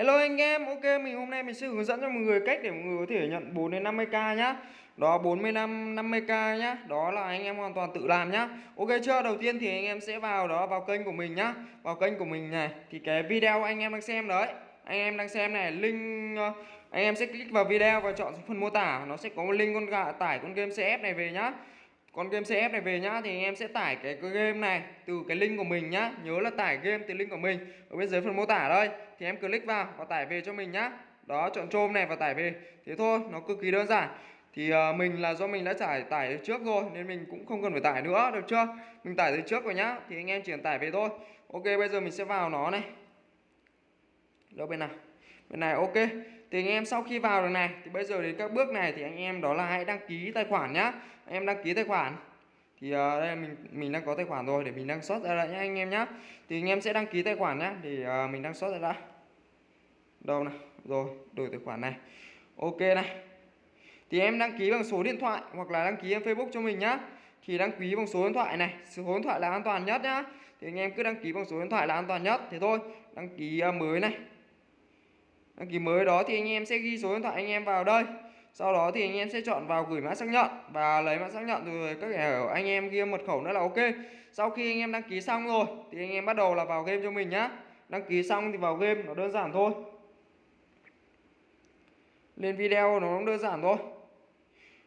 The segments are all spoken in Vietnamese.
Hello anh em, ok mình hôm nay mình sẽ hướng dẫn cho mọi người cách để mọi người có thể nhận 4 đến 50k nhá. Đó 45 50k nhá. Đó là anh em hoàn toàn tự làm nhá. Ok chưa? Đầu tiên thì anh em sẽ vào đó vào kênh của mình nhá. Vào kênh của mình này thì cái video anh em đang xem đấy. Anh em đang xem này, link ờ, anh em sẽ click vào video và chọn phần mô tả, nó sẽ có một link con gà tải con game CF này về nhá con game CF này về nhá thì anh em sẽ tải cái, cái game này từ cái link của mình nhá. Nhớ là tải game từ link của mình ở bên dưới phần mô tả đây. Thì em click vào và tải về cho mình nhá. Đó chọn chôm này và tải về. Thế thôi nó cực kỳ đơn giản. Thì uh, mình là do mình đã tải tải trước rồi nên mình cũng không cần phải tải nữa được chưa? Mình tải từ trước rồi nhá thì anh em chỉ cần tải về thôi. Ok bây giờ mình sẽ vào nó này. Đâu bên nào? Bên này ok thì anh em sau khi vào được này thì bây giờ đến các bước này thì anh em đó là hãy đăng ký tài khoản nhá. Anh em đăng ký tài khoản. Thì uh, đây mình mình đang có tài khoản rồi để mình đăng xuất ra lại nhá anh em nhá. Thì anh em sẽ đăng ký tài khoản nhá thì uh, ờ, mình đăng xuất ra đã. Đâu này rồi đổi tài khoản này. Ok này. Thì em đăng ký bằng số điện thoại hoặc là đăng ký em Facebook cho mình nhá. Thì đăng ký bằng số điện thoại này số điện thoại là an toàn nhất nhá. Thì anh em cứ đăng ký bằng số điện thoại là an toàn nhất. Thế thôi đăng ký uh, mới này đăng ký mới đó thì anh em sẽ ghi số điện thoại anh em vào đây. Sau đó thì anh em sẽ chọn vào gửi mã xác nhận và lấy mã xác nhận rồi các kẻ anh em ghi mật khẩu nữa là ok. Sau khi anh em đăng ký xong rồi thì anh em bắt đầu là vào game cho mình nhá. Đăng ký xong thì vào game nó đơn giản thôi. Lên video nó cũng đơn giản thôi.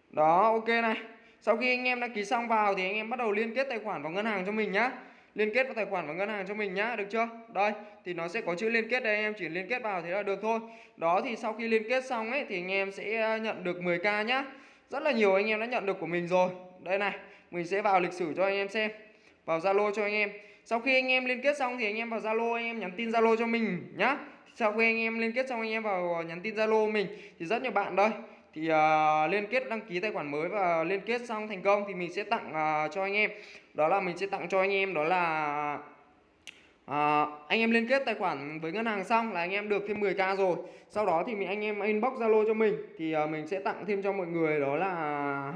Đó, ok này. Sau khi anh em đăng ký xong vào thì anh em bắt đầu liên kết tài khoản vào ngân hàng cho mình nhá liên kết vào tài khoản và ngân hàng cho mình nhá, được chưa? Đây, thì nó sẽ có chữ liên kết đây anh em chỉ liên kết vào thế là được thôi. Đó, thì sau khi liên kết xong ấy, thì anh em sẽ ờ, nhận được 10k nhá. Rất là nhiều anh em đã nhận được của mình rồi. Đây này, mình sẽ vào lịch sử cho anh em xem. Vào zalo cho anh em. Sau khi anh em liên kết xong thì anh em vào zalo, anh em nhắn tin zalo cho mình nhá. Sau khi anh em liên kết xong, anh em vào ờ, nhắn tin zalo mình. Thì rất nhiều bạn đây thì uh, liên kết đăng ký tài khoản mới và liên kết xong thành công thì mình sẽ tặng uh, cho anh em. Đó là mình sẽ tặng cho anh em đó là À, anh em liên kết tài khoản với ngân hàng xong là anh em được thêm 10k rồi. Sau đó thì mình anh em inbox zalo cho mình. Thì uh, mình sẽ tặng thêm cho mọi người đó là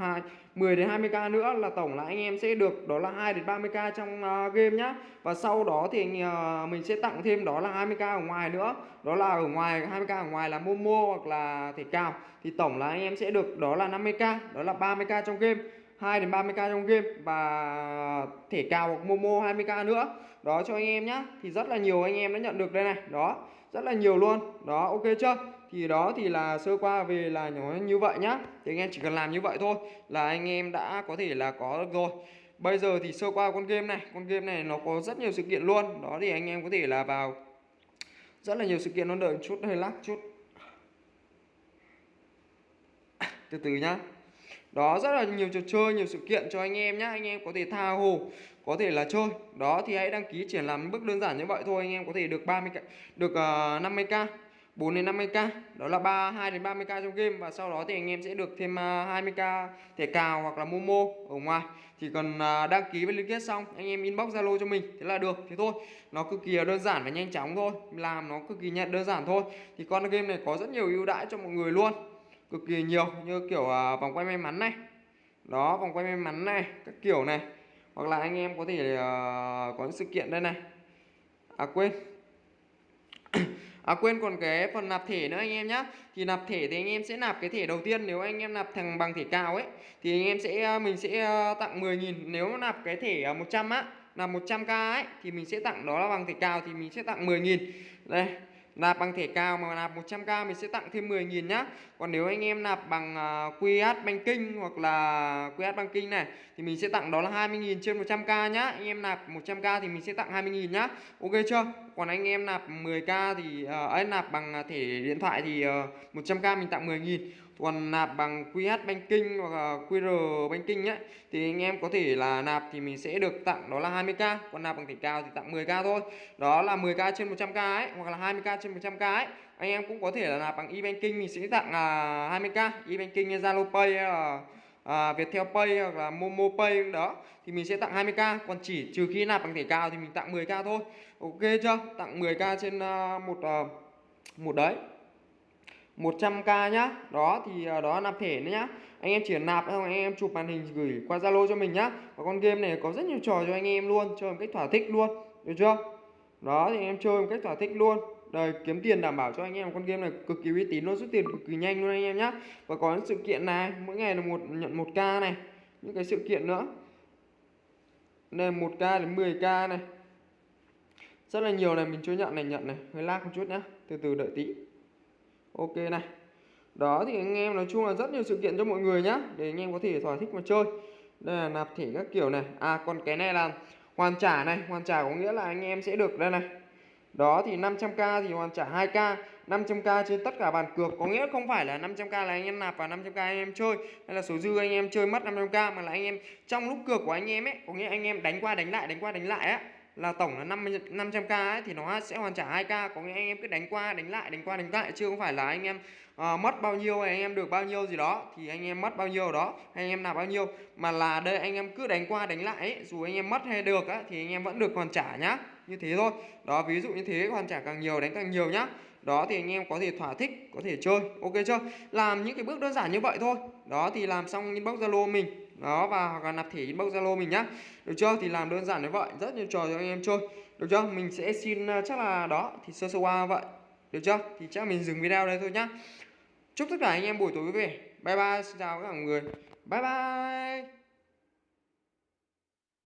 hai 10 đến 20k nữa là tổng là anh em sẽ được đó là 2 đến 30k trong uh, game nhá. Và sau đó thì uh, mình sẽ tặng thêm đó là 20k ở ngoài nữa. Đó là ở ngoài 20k ở ngoài là momo hoặc là thể cào. Thì tổng là anh em sẽ được đó là 50k đó là 30k trong game. 2 đến 30k trong game và thể cào hoặc Momo 20k nữa. Đó cho anh em nhá. Thì rất là nhiều anh em đã nhận được đây này. Đó, rất là nhiều luôn. Đó, ok chưa? Thì đó thì là sơ qua về là nó như vậy nhá. Thì anh em chỉ cần làm như vậy thôi là anh em đã có thể là có được rồi. Bây giờ thì sơ qua con game này, con game này nó có rất nhiều sự kiện luôn. Đó thì anh em có thể là vào rất là nhiều sự kiện nó đợi chút hơi lắc chút. Từ từ nhá đó rất là nhiều trò chơi nhiều sự kiện cho anh em nhé anh em có thể tha hồ có thể là chơi. Đó thì hãy đăng ký triển làm bước đơn giản như vậy thôi. Anh em có thể được 30 được uh, 50k 4 đến 50k đó là 32 đến 30k trong game. Và sau đó thì anh em sẽ được thêm ờ, uh, 20k thẻ cào hoặc là momo ở ngoài. Thì cần uh, đăng ký với liên kết xong anh em inbox zalo cho mình thế là được. Thế thôi. Nó cực kỳ đơn giản và nhanh chóng thôi. Làm nó cực kỳ nhận đơn giản thôi. Thì con game này có rất nhiều ưu đãi cho mọi người luôn cực kỳ nhiều như kiểu uh, vòng quay may mắn này. Đó vòng quay may mắn này các kiểu này. Hoặc là anh em có thể uh, có những sự kiện đây này. À quên. À quên còn cái phần nạp thẻ nữa anh em nhá. Thì nạp thẻ thì anh em sẽ nạp cái thẻ đầu tiên. Nếu anh em nạp thằng bằng thẻ cao ấy Thì anh em sẽ à, mình sẽ tặng 10.000 Nếu nạp cái thẻ 100 á Nạp 100k ấy Thì mình sẽ tặng đó là bằng thẻ cao Thì mình sẽ tặng 10.000 Đây nạp bằng thẻ cao mà nạp 100k mình sẽ tặng thêm 10.000 nhá. Còn nếu anh em nạp bằng à, uh, QH Banking hoặc là QH Banking này thì mình sẽ tặng đó là 20.000 trên 100k nhá. Anh em nạp 100k thì mình sẽ tặng 20.000 nhá. Ok chưa? Còn anh em nạp 10k thì uh, ấy nạp bằng thẻ điện thoại thì ờ, uh, 100k mình tặng 10.000 còn nạp bằng QH Banking hoặc là QR Banking ấy thì anh em có thể là nạp thì mình sẽ được tặng đó là 20k còn nạp bằng thẻ cao thì tặng 10k thôi. Đó là 10k trên 100k ấy hoặc là 20k trên 100k ấy. Anh em cũng có thể là nạp bằng e-banking mình sẽ tặng là 20k e-banking Zalo Pay hay là à, Viettel Pay hoặc là Momo Pay đó thì mình sẽ tặng 20k còn chỉ trừ khi nạp bằng thẻ cao thì mình tặng 10k thôi. Ok chưa? Tặng 10k trên uh, một uh, một đấy. 100k nhá. Đó, thì à, đó nạp thẻ nữa nhá. Anh em chỉ nạp xong, anh em chụp màn hình gửi qua Zalo cho mình nhá. Và con game này có rất nhiều trò cho anh em luôn, chơi một cách thỏa thích luôn, được chưa? Đó, thì anh em chơi một cách thỏa thích luôn. Đời kiếm tiền đảm bảo cho anh em, con game này cực kỳ uy tín luôn, rút tiền cực kỳ nhanh luôn anh em nhá. Và có những sự kiện này, mỗi ngày là một, nhận 1k này, Những cái sự kiện nữa. Đây 1k đến 10k này. Rất là nhiều này, mình chưa nhận này nhận này, Hơi lag một chút nhá. Từ từ đợi tí. Ok này. Đó thì anh em nói chung là rất nhiều sự kiện cho mọi người nhá, để anh em có thể thỏa thích mà chơi. Đây là nạp thẻ các kiểu này. À còn cái này là hoàn trả này. Hoàn trả có nghĩa là anh em sẽ được đây này. Đó thì 500k thì hoàn trả 2k 500k trên tất cả bàn cược. Có nghĩa không phải là 500k là anh em nạp và 500k anh em chơi. Hay là số dư anh em chơi mất 500k mà là anh em trong lúc cược của anh em ấy, có nghĩa anh em đánh qua đánh lại, đánh qua đánh lại á là tổng là 50 500k ấy thì nó sẽ hoàn trả 2k có nghĩa anh em cứ đánh qua đánh lại đánh qua đánh lại chứ không phải là anh em à, mất bao nhiêu anh em được bao nhiêu gì đó thì anh em mất bao nhiêu đó hay anh em nạp bao nhiêu. Mà là đây anh em cứ đánh qua đánh lại ấy, dù anh em mất hay được á thì anh em vẫn được hoàn trả nhá. Như thế thôi. Đó ví dụ như thế hoàn trả càng nhiều đánh càng nhiều nhá. Đó thì anh em có thể thỏa thích có thể chơi. Ok chưa? Làm những cái bước đơn giản như vậy thôi. Đó thì làm xong inbox zalo mình đó, và hoặc là nạp thẻ inbox zalo mình nhá. Được chưa? Thì làm đơn giản như vậy, rất nhiều trò cho anh em chơi. Được chưa? Mình sẽ xin à, chắc là đó, thì sơ sơ qua vậy. Được chưa? Thì chắc mình dừng video đây thôi nhá. Chúc tất cả anh em buổi tối vui vẻ. Bye bye, xin chào các mọi người. Bye bye!